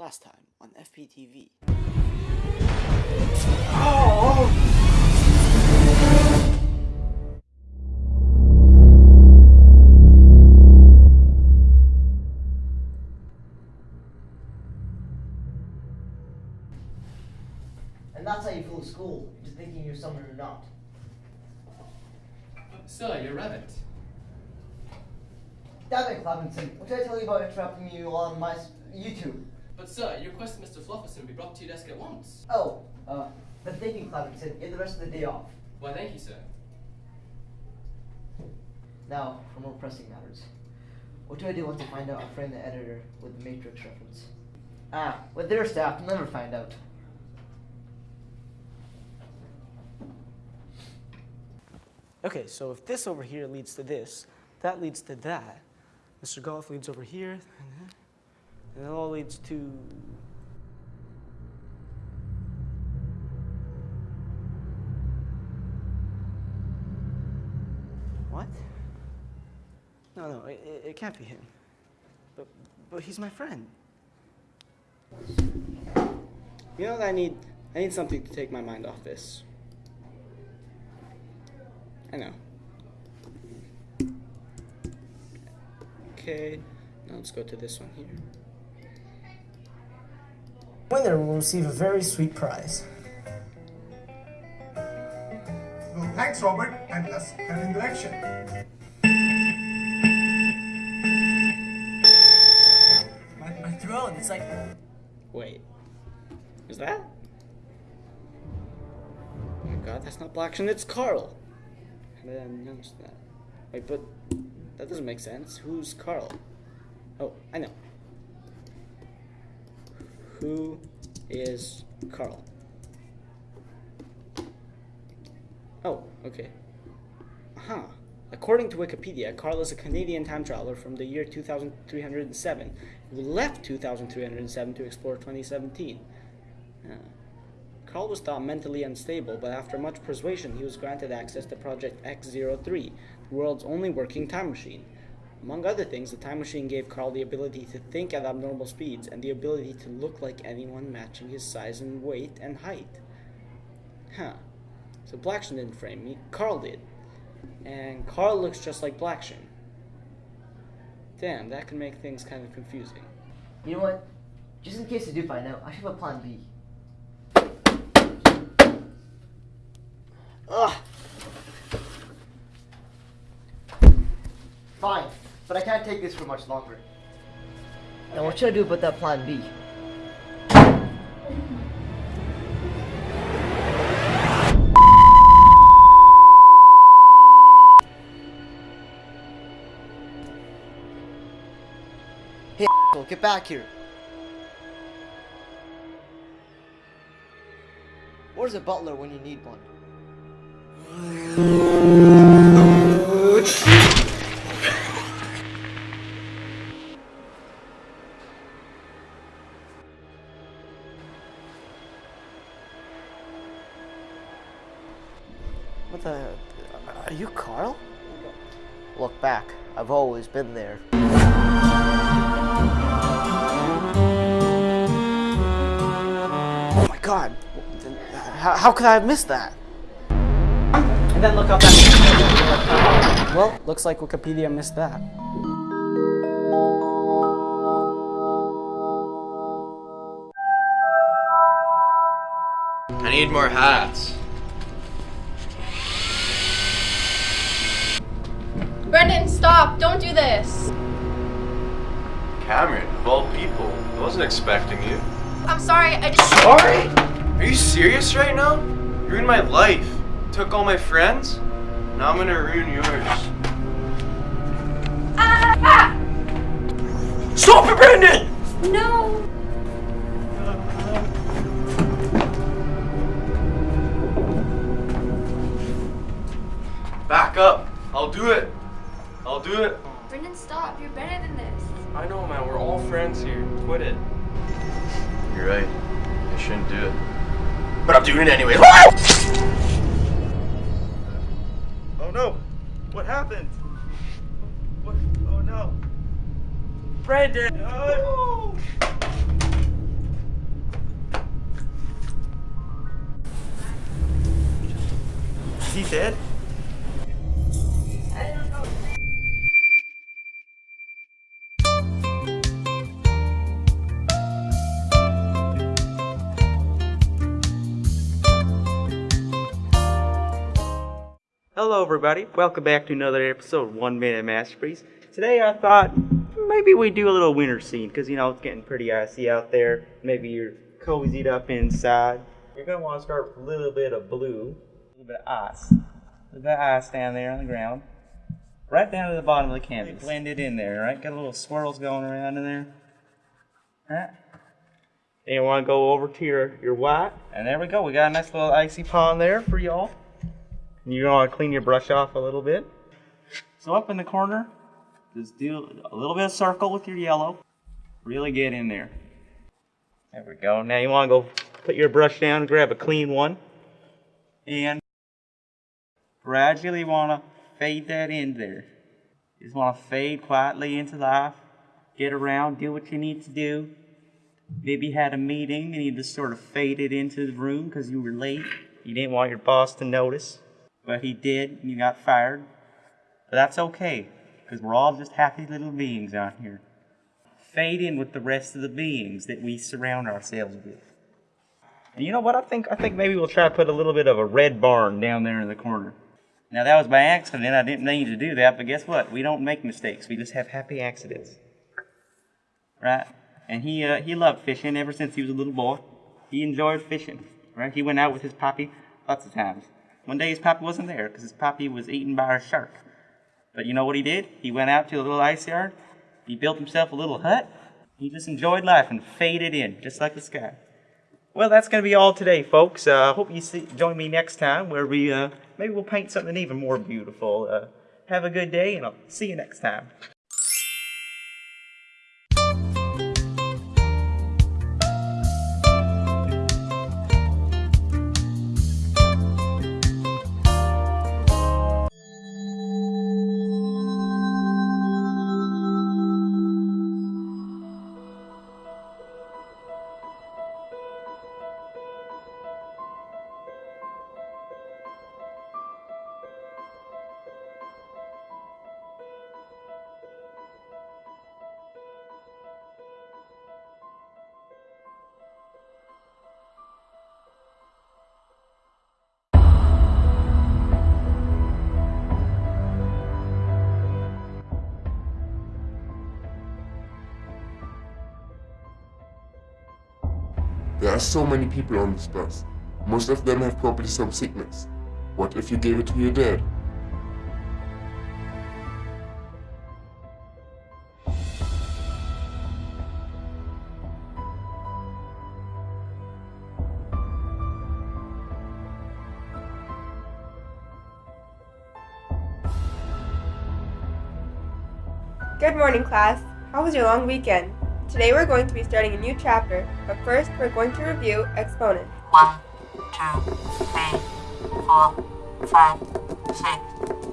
Last time on FPTV. Oh! And that's how you fool school, just thinking you're someone you're not. Sir, you're rabbit. Damn it, Clemenson. What did I tell you about interrupting you on my YouTube? But sir, your request Mr. Flufferson be brought to your desk at once. Oh, uh, the thinking, Clemenson. You have the rest of the day off. Why, thank you, sir. Now, for more pressing matters. What do I do once I find out I framed the editor with the Matrix reference? Ah, with their staff, they'll never find out. Okay, so if this over here leads to this, that leads to that. Mr. Golf leads over here, and it all leads to. What? No, no, it, it- can't be him. But, but he's my friend. You know what I need? I need something to take my mind off this. I know. Okay, now let's go to this one here. Winner will receive a very sweet prize. Well, thanks, Robert, and let's get into action. My, my throne, it's like. Wait, is that? Oh my god, that's not Blackson, it's Carl. How did I notice that. Wait, but that doesn't make sense. Who's Carl? Oh, I know. Who is Carl? Oh, okay. Huh. According to Wikipedia, Carl is a Canadian time traveler from the year 2307 who left 2307 to explore 2017. Huh. Carl was thought mentally unstable, but after much persuasion, he was granted access to Project X03, the world's only working time machine. Among other things, the time machine gave Carl the ability to think at abnormal speeds and the ability to look like anyone matching his size and weight and height. Huh. So Blackson didn't frame me, Carl did. And Carl looks just like Blackson. Damn, that can make things kind of confusing. You know what? Just in case I do find out, I should have a plan B. but I can't take this for much longer. Now, what should I do about that plan B? Hey, asshole, get back here. Where's a butler when you need one? What the? Are you Carl? Look back. I've always been there. Oh my god! How, how could I have missed that? And then look up that. Well, looks like Wikipedia missed that. I need more hats. Brendan, stop! Don't do this! Cameron, of all people, I wasn't expecting you. I'm sorry, I just. Sorry? Are you serious right now? You ruined my life. Took all my friends. Now I'm gonna ruin yours. Ah! Stop it, Brandon! No! Back up. I'll do it do it. Brendan, stop. You're better than this. I know, man. We're all friends here. Quit it. You're right. I shouldn't do it. But I'm doing it anyway. oh no! What happened? What? Oh no! Brendan! No! Is he dead? Hello, everybody. Welcome back to another episode of One Minute Masterpiece. Today, I thought maybe we do a little winter scene because you know it's getting pretty icy out there. Maybe you're cozied up inside. You're gonna want to start with a little bit of blue, a little bit of ice, a little bit of ice down there on the ground, right down to the bottom of the canvas. Blend it in there, right? Got a little swirls going around in there. Right. Then you want to go over to your your white, and there we go. We got a nice little icy pond there for y'all. You want to clean your brush off a little bit. So up in the corner, just do a little bit of circle with your yellow. Really get in there. There we go. Now you want to go put your brush down grab a clean one. And gradually want to fade that in there. You just want to fade quietly into life. Get around, do what you need to do. Maybe you had a meeting and you just sort of faded into the room because you were late. You didn't want your boss to notice but he did, and you got fired. But that's okay, because we're all just happy little beings out here. Fade in with the rest of the beings that we surround ourselves with. And you know what? I think I think maybe we'll try to put a little bit of a red barn down there in the corner. Now that was by accident. I didn't mean to do that, but guess what? We don't make mistakes. We just have happy accidents. Right? And he uh, he loved fishing ever since he was a little boy. He enjoyed fishing. Right? He went out with his poppy lots of times. One day his pappy wasn't there because his pappy was eaten by a shark. But you know what he did? He went out to a little ice yard. He built himself a little hut. He just enjoyed life and faded in, just like the sky. Well, that's going to be all today, folks. I uh, hope you see, join me next time where we uh, maybe we'll paint something even more beautiful. Uh, have a good day, and I'll see you next time. Are so many people on this bus. Most of them have probably some sickness. What if you gave it to your dad? Good morning, class. How was your long weekend? Today we're going to be starting a new chapter, but first we're going to review exponents. One, two, three, four, five, six,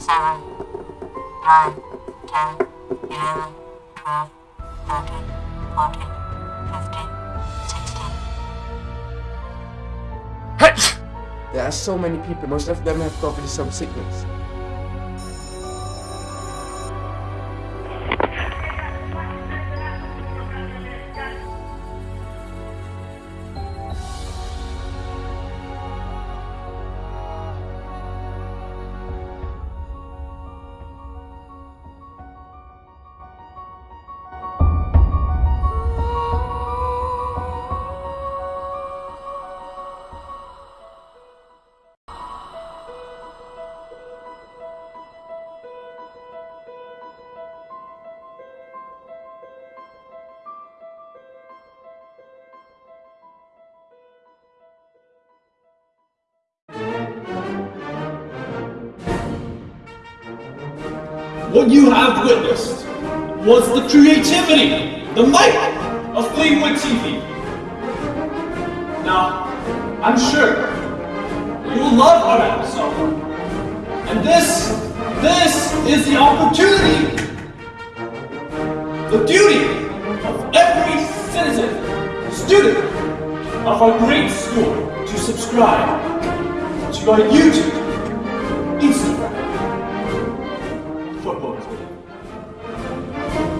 seven, nine, ten, eleven, twelve, thirteen, fourteen, fifteen, sixteen. There are so many people. Most of them have probably some sickness. What you have witnessed was the creativity, the might of Fleetwood TV. Now, I'm sure you will love our episode. And this, this is the opportunity, the duty of every citizen, student of our great school to subscribe to our YouTube Instagram.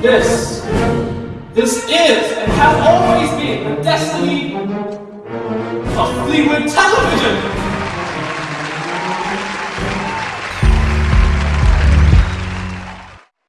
This, this is and has always been the destiny of Fleetwood Television.